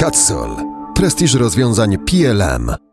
Catsol. Prestiż rozwiązań PLM.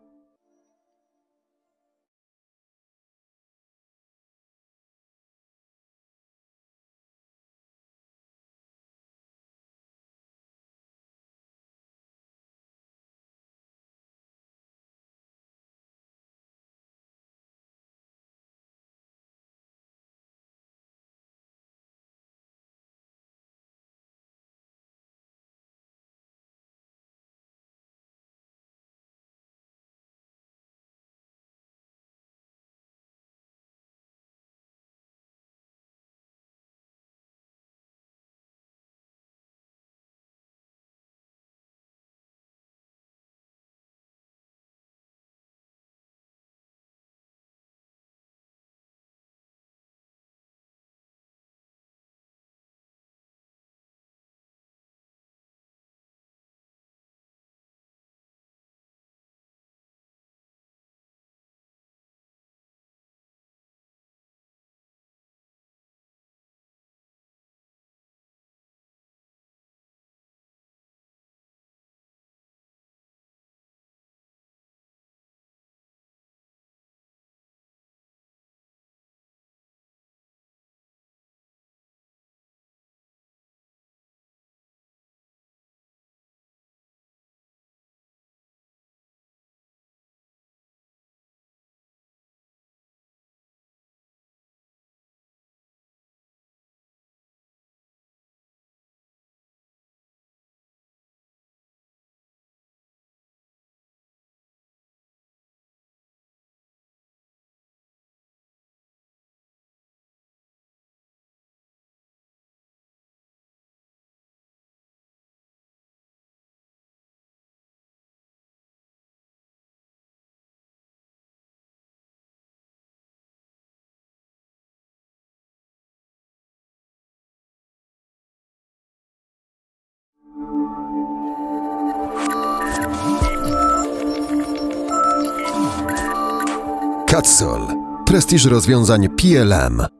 Catsol. Prestiż rozwiązań PLM.